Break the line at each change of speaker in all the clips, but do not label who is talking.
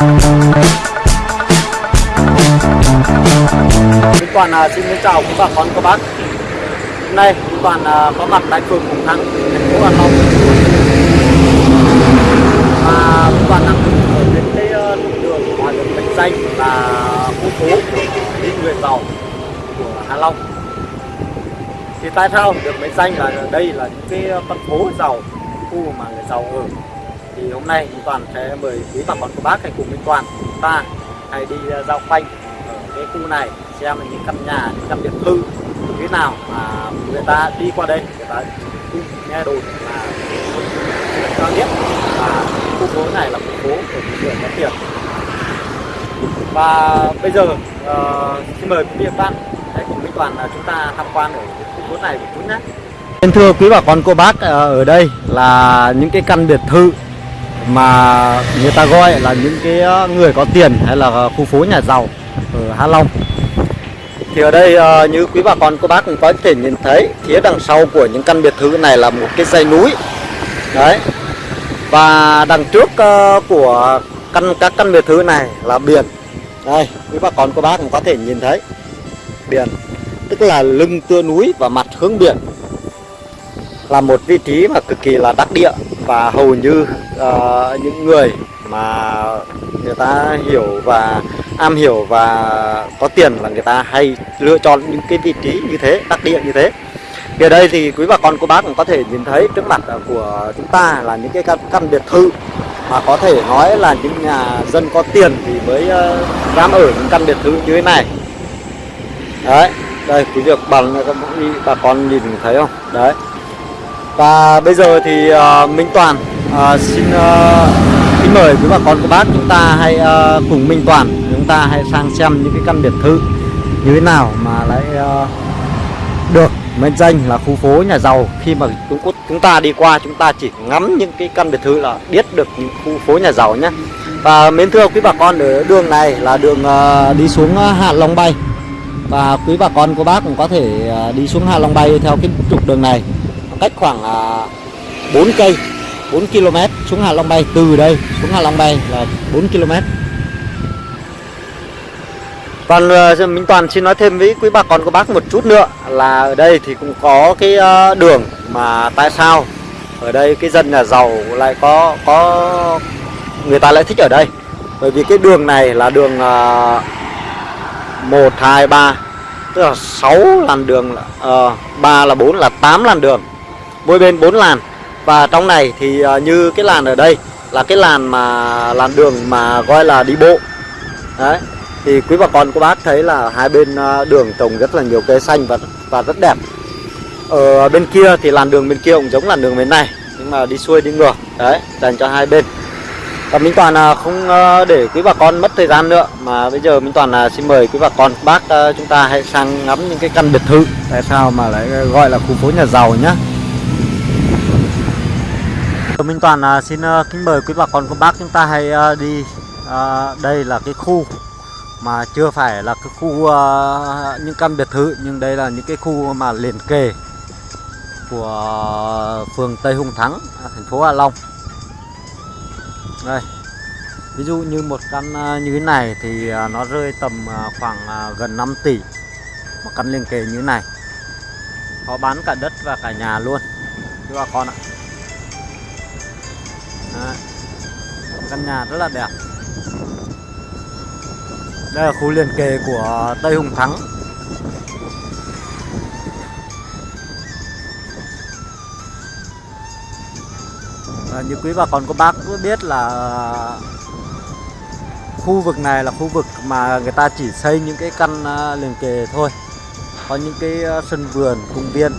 Minh Toàn à, xin chào quý bà con các bác. Hôm nay Minh Toàn à, có mặt tại phường Hùng Thắng, thành phố Hà Nội Và Minh Toàn đang ở trên cái ờ, đường mà được mệnh danh là khu phố của những người giàu của Hà Long. Thì tại sao được mệnh danh là đây là những cái ờ, con phố giàu, khu mà người giàu ở? Thì hôm nay Minh Toàn sẽ mời quý bà con cô bác hãy cùng Minh Toàn chúng ta hãy đi ờ, giao dạo quanh ở cái khu này xem những căn nhà những căn biệt thự như thế nào mà người ta đi qua đây. Người ta nghe đồn là cho biết là khu phố này là khu phố của những người có tiền. Và bây giờ uh, xin mời quý vị và bạn hãy cùng Minh Toàn là chúng ta tham quan ở khu phố này một chút nhé. Vâng, thưa quý bà con cô bác ờ, ở đây là những cái căn biệt thự mà người ta gọi là những cái ờ, người có tiền hay là khu phố nhà giàu ở Hạ Long. Thì ở đây ờ, như quý bà con, cô bác cũng có thể nhìn thấy, phía đằng sau của những căn biệt thự này là một cái dãy núi. Đấy. Và đằng trước ờ, của căn, các căn biệt thự này là biển. Đây, quý bà con, cô bác cũng có thể nhìn thấy biển, tức là lưng tựa núi và mặt hướng biển là một vị trí mà cực kỳ là đắc địa và hầu như uh, những người mà người ta hiểu và am hiểu và có tiền là người ta hay lựa chọn những cái vị trí như thế đặc địa như thế. Thì ở đây thì quý bà con cô bác cũng có thể nhìn thấy trước mặt của chúng ta là những cái căn, căn biệt thự mà có thể nói là những nhà dân có tiền thì mới uh, dám ở những căn biệt thự như thế này. Đấy đây quý việc bằng các bà con nhìn thấy không? Đấy và bây giờ thì uh, Minh Toàn uh, xin uh, kính mời quý bà con cô bác chúng ta hãy uh, cùng Minh Toàn chúng ta hãy sang xem những cái căn biệt thự như thế nào mà lại uh, được mệnh danh là khu phố nhà giàu. Khi mà chúng chúng ta đi qua chúng ta chỉ ngắm những cái căn biệt thự là biết được những khu phố nhà giàu nhé và mến thưa quý bà con ở đường này là đường uh, đi xuống Hạ Long Bay. Và quý bà con cô bác cũng có thể uh, đi xuống Hạ Long Bay theo cái trục đường này cách khoảng à, uh, 4 cây 4 km xuống Hạ Long Bay. Từ đây xuống Hạ Long Bay là 4 km. Còn à, Minh Toàn xin nói thêm với quý bà con cô bác một chút nữa là ở đây thì cũng có cái à, đường mà tại sao ở đây cái dân nhà giàu lại có có người ta lại thích ở đây? Bởi vì cái đường này là đường uh, 1 2 3 tức là 6 làn đường uh, 3 là ờ, 4 là 8 làn đường mỗi bên 4 làn. Và trong này thì à, như cái làn ở đây là cái làn mà, làn đường mà gọi là đi bộ. Đấy, thì quý bà con cô bác thấy là hai bên à, đường trồng rất là nhiều cây xanh và và rất đẹp. Ở bên kia thì làn đường bên kia cũng giống làn đường bên này, nhưng mà đi xuôi đi ngược, đấy, dành cho hai bên. Và Minh Toàn à, không để quý bà con mất thời gian nữa, mà bây giờ Minh Toàn xin mời quý bà con, bác chúng ta hãy sang ngắm những cái căn biệt thự. Tại sao mà lại gọi là khu phố nhà giàu nhá? Minh Toàn uh, xin à, kính mời quý bà con cô bác chúng ta hãy à, đi đây là cái khu mà chưa phải là cái khu những căn biệt thự nhưng đây là những cái khu mà liền kề của phường Tây Hùng Thắng thành phố Hạ Long. Đây ví dụ như một căn như thế này thì nó rơi tầm khoảng gần 5 tỷ một căn liền kề như thế này. Có bán cả đất và cả nhà luôn. Quý bà con ạ. Căn nhà rất là đẹp. Đây là khu liền kề của Tây Hùng Thắng. À, Như quý bà con cô bác cũng biết là Khu vực này là khu vực mà người ta chỉ xây những cái căn à, liền kề thôi. Có những cái à, sân vườn, công viên.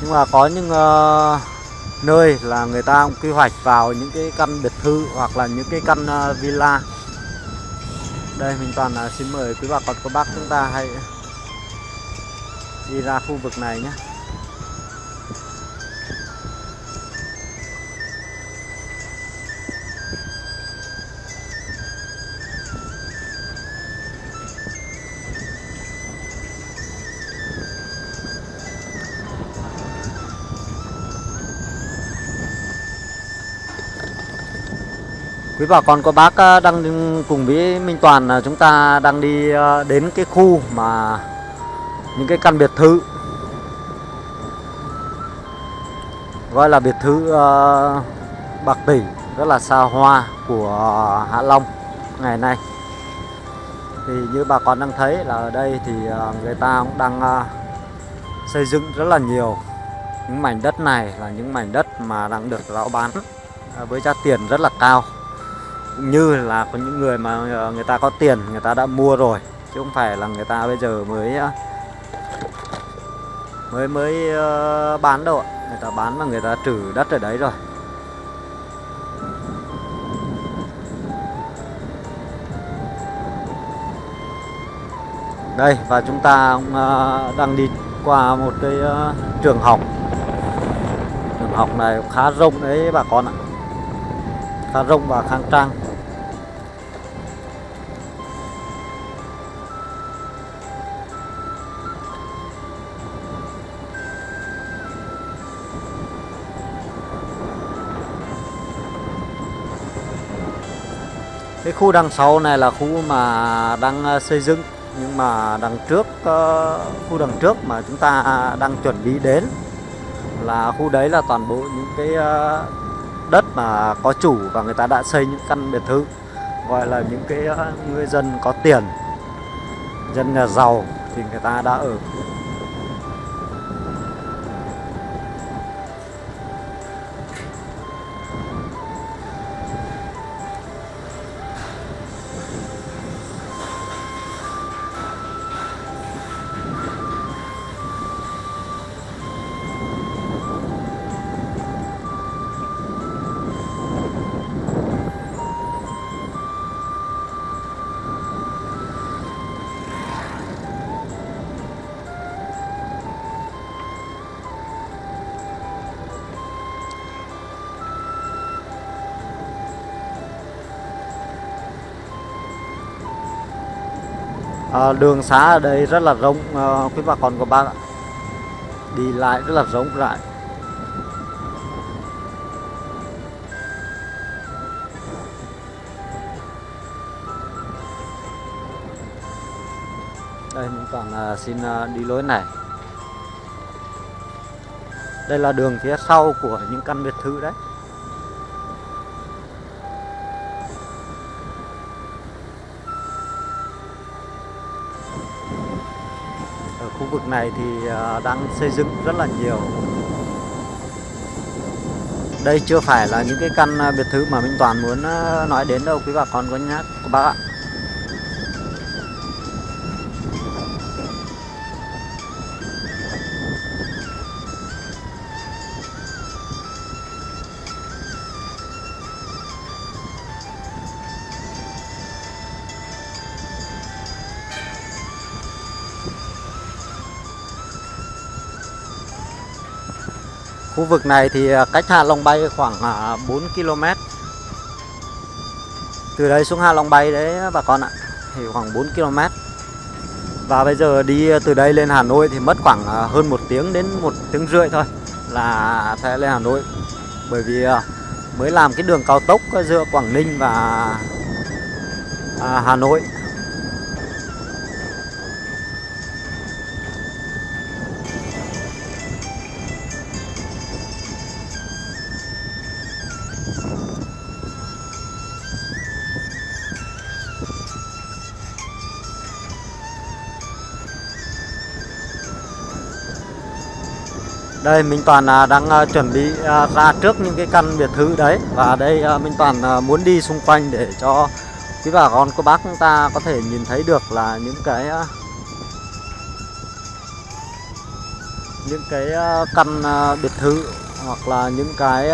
Nhưng mà có những uh, nơi là người ta cũng quy hoạch vào những cái căn biệt thự hoặc là những cái căn ờ, villa. Đây, mình toàn ờ, xin mời quý bà con, cô bác chúng ta hãy đi ra khu vực này nhé. Quý bà con cô bác à, đang cùng với Minh Toàn chúng ta đang đi à, đến cái khu mà những cái căn biệt thự. Gọi là biệt thự uh, Bạc Tỷ rất là xa hoa của Hạ Long ngày nay. Thì như bà con đang thấy là ở đây thì người ta cũng đang xây dựng rất là nhiều những mảnh đất này là những mảnh đất mà đang được lão bán với giá tiền rất là cao như là có những người mà ờ, người ta có tiền, người ta đã mua rồi. Chứ không phải là người ta bây giờ mới ờ, mới mới ờ, bán đâu ạ. Người ta bán là người ta trừ đất ở đấy rồi. Đây, và chúng ta cũng đang đi qua một cái trường học. Trường học này khá rộng đấy bà con ạ khá rộng và khang trang. Cái khu đằng sau này là khu mà đang à, xây dựng, nhưng mà đằng trước ờ, khu đằng trước mà chúng ta đang chuẩn bị đến là khu đấy là toàn bộ những cái à, đất mà có chủ và người ta đã xây những căn biệt thự, gọi là những cái ờ, người dân có tiền, dân nhà giàu thì người ta đã ở à, đường xá ở đây rất là rộng ờ, à, quý bà con của bác ạ. Đi lại rất là rộng rãi. Đây mình toàn à, xin à, đi lối này. Đây là đường phía sau của những căn biệt thự đấy. Khu vực này thì ờ, đang xây dựng rất là nhiều. Đây chưa phải là những cái căn ờ, biệt thự mà Minh Toàn muốn ờ, nói đến đâu, quý bà con có nhắc. Các bác ạ. Khu vực này thì à, cách Hạ Long Bay khoảng à, 4 km. Từ đây xuống Hạ Long Bay đấy, bà con ạ, Thì khoảng 4 km. Và bây giờ đi từ đây lên Hà Nội thì mất khoảng à, hơn một tiếng đến một tiếng rưỡi thôi Là sẽ lên Hà Nội. Bởi vì mới làm cái đường cao tốc giữa Quảng Ninh và Hà Nội. Đây Minh Toàn à, đang à, chuẩn bị à, ra trước những cái căn biệt thự đấy. Và đây Minh Toàn muốn đi xung quanh để cho quý bà con, cô bác chúng ta có thể nhìn thấy được là những cái những cái căn biệt thự hoặc là những cái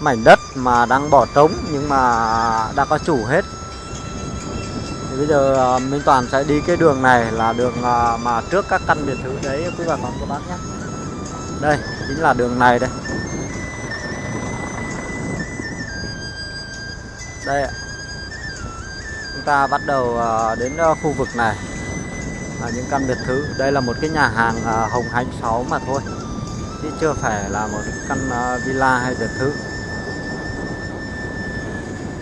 mảnh đất mà đang bỏ trống nhưng mà đã có chủ hết thì bây giờ ờ, Minh Toàn sẽ đi cái đường này là đường ờ, mà trước các căn biệt thự đấy quý bà con các bác nhé. Đây chính là đường này đây. Đây ạ. Chúng ta bắt đầu ờ, đến khu vực này. Là những căn biệt thự. Đây là một cái nhà hàng Hồng Hạnh 6 mà thôi. Chứ chưa phải là một căn villa hay biệt thự.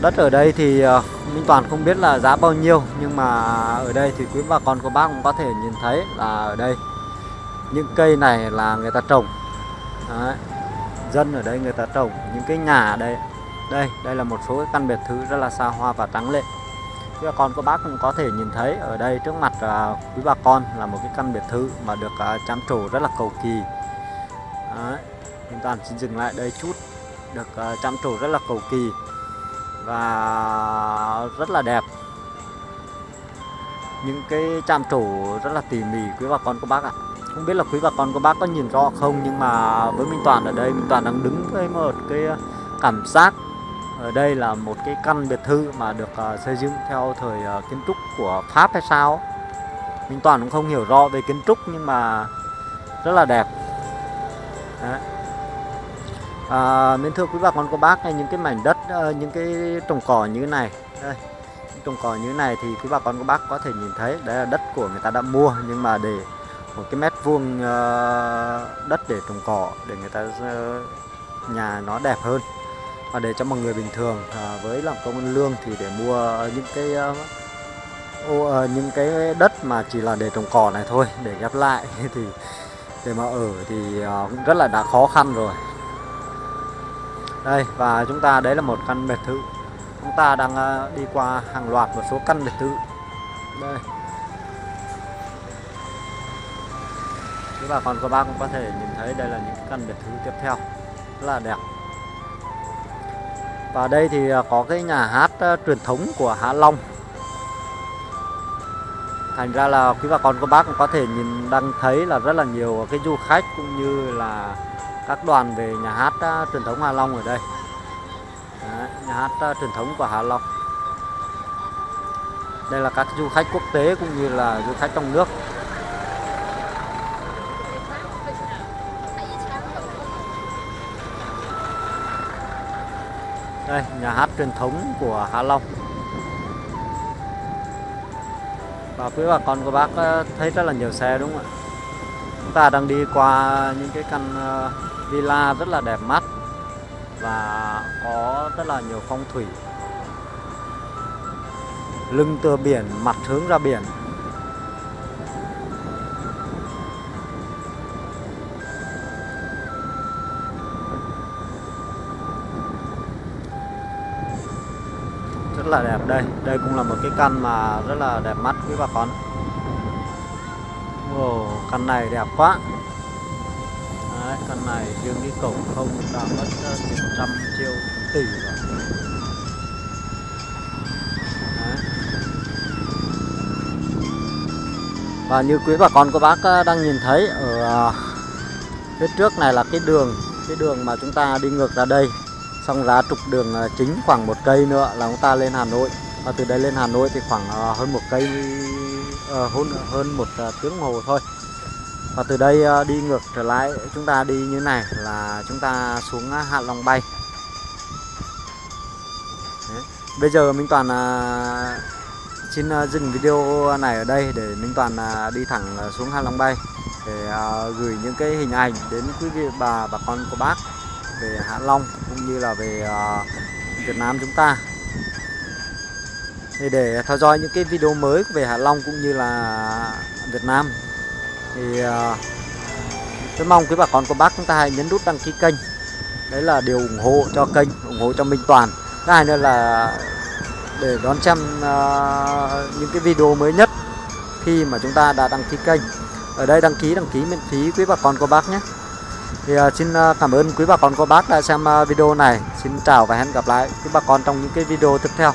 Đất ở đây thì uh, Minh Toàn không biết là giá bao nhiêu nhưng mà ở đây thì quý bà con cô bác cũng có thể nhìn thấy là ở đây những cây này là người ta trồng Đấy. dân ở đây người ta trồng những cái nhà ở đây đây đây là một số cái căn biệt thự rất là xa hoa và trắng lệ quý bà con cô bác cũng có thể nhìn thấy ở đây trước mặt uh, quý bà con là một cái căn biệt thự mà được à, uh, chăm trổ rất là cầu kỳ Đấy. Minh Toàn xin dừng lại đây chút được à, uh, chăm trổ rất là cầu kỳ và rất là đẹp. Những cái chạm trổ rất là tỉ mỉ quý bà con cô bác ạ. Không biết là quý bà con cô bác có nhìn rõ không nhưng mà với Minh Toàn ở đây Minh Toàn đang đứng với một cái cảm giác ở đây là một cái căn biệt thự mà được uh, xây dựng theo thời uh, kiến trúc của Pháp hay sao Minh Toàn cũng không hiểu rõ về kiến trúc nhưng mà rất là đẹp. Đấy à, mến thưa quý bà con cô bác những cái mảnh đất ờ, những cái trồng cỏ như thế này. Đây trồng cỏ như thế này thì quý bà con cô bác có thể nhìn thấy đấy là đất của người ta đã mua nhưng mà để một cái mét vuông ờ, đất để trồng cỏ để người ta ờ, nhà nó đẹp hơn. Và để cho một người bình thường với làm công ăn lương thì để mua những cái những cái đất mà chỉ là để trồng cỏ này thôi để ghép lại thì để mà ở thì cũng rất là đã khó khăn rồi đây, và chúng ta, đấy là một căn biệt thự. Chúng ta đang ờ, đi qua hàng loạt một số căn biệt thự. Đây. Các bà con cô bác cũng có thể nhìn thấy đây là những căn biệt thự tiếp theo. Rất là đẹp. Và đây thì ờ, có cái nhà hát ờ, truyền thống của Hạ Long. Thành ra là quý bà con cô bác cũng có thể nhìn đang thấy là rất là nhiều cái du khách cũng như là các đoàn về nhà hát uh, truyền thống Hạ Long ở đây. Đấy, nhà hát uh, truyền thống của Hạ Long. Đây là các du khách quốc tế cũng như là du khách trong nước. Đây nhà hát truyền thống của Hạ Long. Và quý bà con của bác à, thấy rất là nhiều xe đúng không ạ? Chúng ta đang đi qua những cái căn villa rất là đẹp mắt và có rất là nhiều phong thủy. Lưng tựa biển mặt hướng ra biển. Rất là đẹp đây. Đây cũng là một cái căn mà rất là đẹp mắt quý bà con. Wow, căn này đẹp quá căn này riêng cái cổng không đã mất ờ, tiền trăm triệu tỷ rồi. Đấy. và như quý bà con, cô bác ờ, đang nhìn thấy ở ờ, phía trước này là cái đường cái đường mà chúng ta đi ngược ra đây. Xong ra trục đường chính khoảng một cây nữa là chúng ta lên Hà Nội. Và từ đây lên Hà Nội thì khoảng hơn một cây hơn hơn một tiếng hồ thôi và từ đây ờ, đi ngược trở lại, chúng ta đi như này, là chúng ta xuống ờ, Hạ Long Bay. Đấy. bây giờ Minh Toàn ờ, xin dừng video này ở đây để Minh Toàn đi thẳng xuống Hạ Long Bay để gửi những cái hình ảnh đến quý vị bà bà con của bác về Hạ Long cũng như là về Việt Nam chúng ta. Để theo dõi những cái video mới về Hạ Long cũng như là Việt Nam thì uh, tôi mong quý bà con cô bác chúng ta hãy nhấn nút đăng ký kênh. Đấy là điều ủng hộ cho kênh ủng hộ cho Minh Toàn. Thứ hai nữa là để đón xem uh, những cái video mới nhất khi mà chúng ta đã đăng ký kênh. Ở đây đăng ký đăng ký miễn phí quý bà con cô bác nhé. Thì uh, xin cảm ơn quý bà con cô bác đã xem uh, video này. Xin chào và hẹn gặp lại quý bà con trong những cái video tiếp theo.